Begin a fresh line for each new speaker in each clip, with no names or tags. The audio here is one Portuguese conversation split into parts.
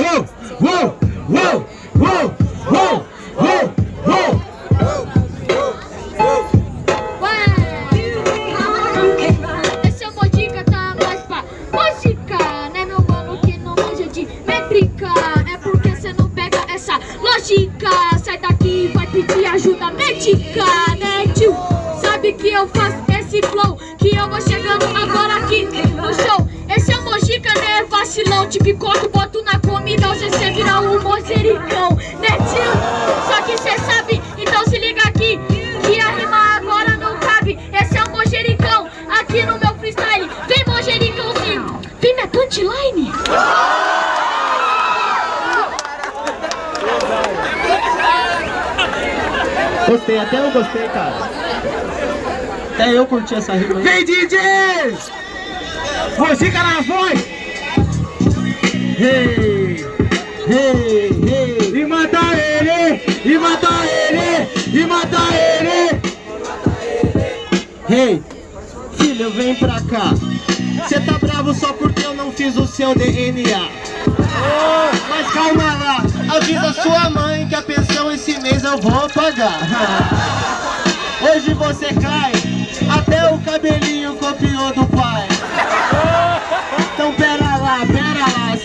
uou, uou, uou, uou, uou, uou.
Esse é o Mojica, tá mais pra música Né meu mano que não manja de métrica É porque cê não pega essa lógica Sai daqui vai pedir ajuda médica Né tio? Sabe que eu faço esse flow Que eu vou chegando agora aqui no show Esse é o Mojica, né vacilão Te picoto, boto na comida Hoje cê vira um mojericão Né tio? Só que cê sabe, então se liga aqui Que a rima agora não cabe Esse é o mojericão aqui no meu freestyle Vem mojericãozinho, vem minha punchline
Gostei, até eu gostei, cara. Até eu curti essa rima aí.
Vem DJ! Mojica na voz!
Hey, hey, hey.
E mata ele! E mata ele! E mata ele!
Hey, filho, vem pra cá. Cê tá bravo só porque eu não fiz o seu DNA. Mas calma lá, avisa sua mãe que a pensão esse mês eu vou pagar. Hoje você cai, até o cabelinho copiou do pai. Então pera lá, pera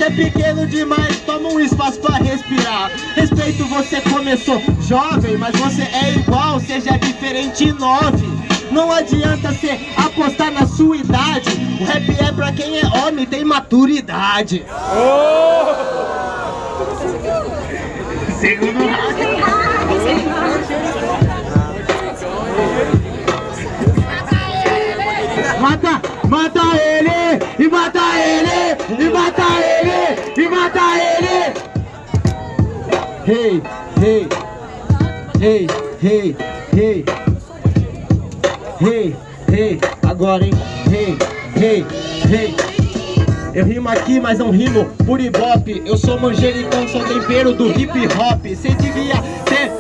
é pequeno demais, toma um espaço pra respirar. Respeito, você começou jovem, mas você é igual, seja diferente nove. Não adianta cê apostar na sua idade, o rap é pra quem é homem e tem maturidade.
Segundo round. Mata, mata ele! E mata ele! E mata ele! E mata ele!
Hey, hey, hey, hey, hey, hey, hey, agora hein, hey, hey, hey. Eu rimo aqui, mas não rimo por ibope Eu sou manjericão, sou tempero do hip hop Cê devia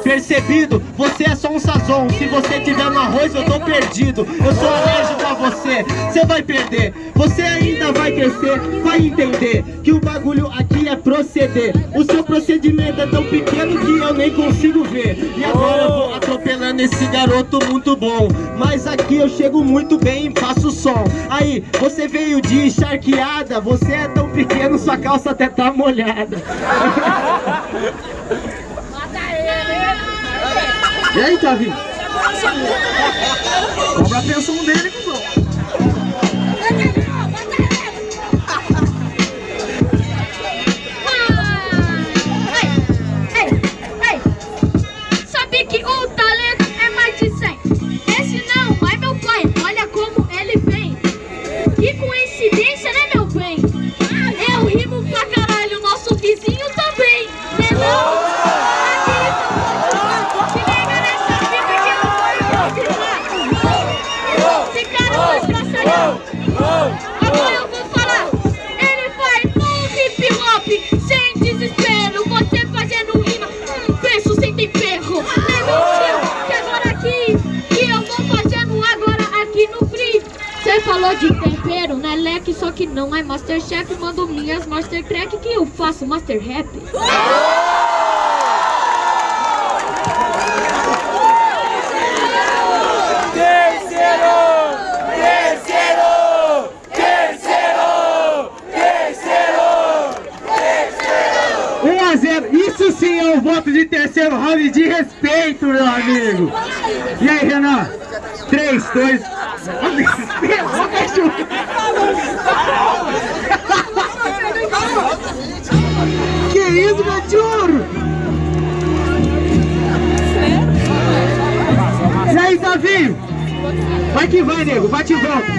percebido, você é só um sazon. Se você tiver no arroz, eu tô perdido. Eu sou alérgico a você, cê vai perder. Você ainda vai crescer, vai entender Que o bagulho aqui é proceder. O seu procedimento é tão pequeno que eu nem consigo ver. E agora eu vou atropelando esse garoto muito bom. Mas aqui eu chego muito bem e faço som. Aí, você veio de encharqueada Você é tão pequeno, sua calça até tá molhada
E aí, Tavinho? Cobra a pensão dele, cuzão.
Tempero, né leque Só que não é Masterchef Mando minhas Master Crack que eu faço Master Rap
Terceiro! Terceiro! Terceiro! Terceiro!
1 a 0. Isso sim é um voto de terceiro round de respeito, meu amigo. E aí, Renan? 3, 2... Que isso, cachorro? E aí, Tavinho? Vai que vai, nego. Bate e volta.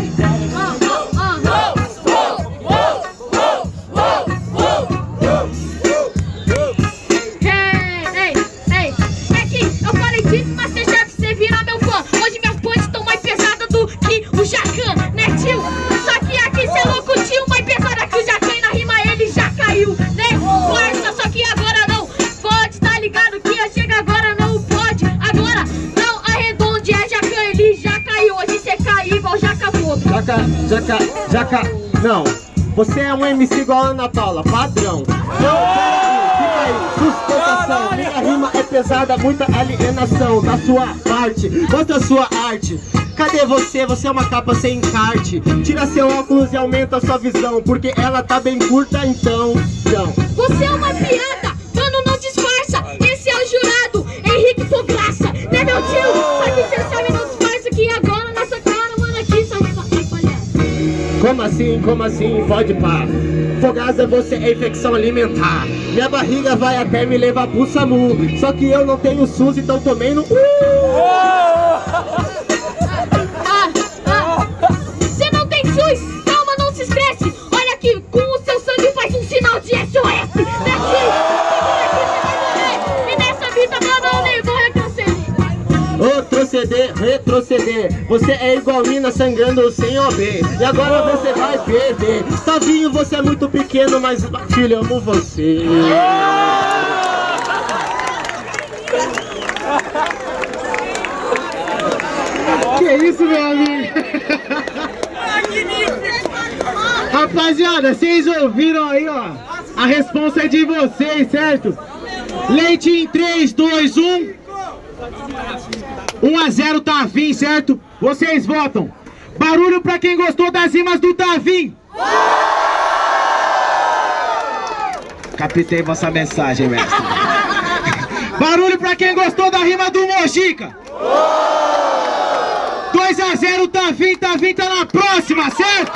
Jaca,
jaca, não. Você é um MC igual a Ana Paula, padrão. Não, fica aí, sustentação. Minha rima é pesada, muita alienação da sua parte contra a sua arte. Cadê você? Você é uma capa sem encarte. Tira seu óculos e aumenta a sua visão, porque ela tá bem curta então.
Você é uma piada.
Como assim, como assim? Pode pá. Fogaça, você é infecção alimentar. Minha barriga vai até me levar pro SAMU. Só que eu não tenho SUS, então tomei no. Uh! Retroceder. Você é igual mina sangrando sem OB. E agora você vai perder. Tavinho, você é muito pequeno, mas filho, amo você.
Que isso, meu amigo? Rapaziada, vocês ouviram aí, ó? A responsa é de vocês, certo? Leite em 3, 2, 1. 1 a 0 Tavim, certo? Vocês votam. Barulho pra quem gostou das rimas do Tavim. Captei vossa mensagem, mestre. Barulho pra quem gostou da rima do Mojica. 2 a 0 Tavim, Tavim tá na próxima, certo?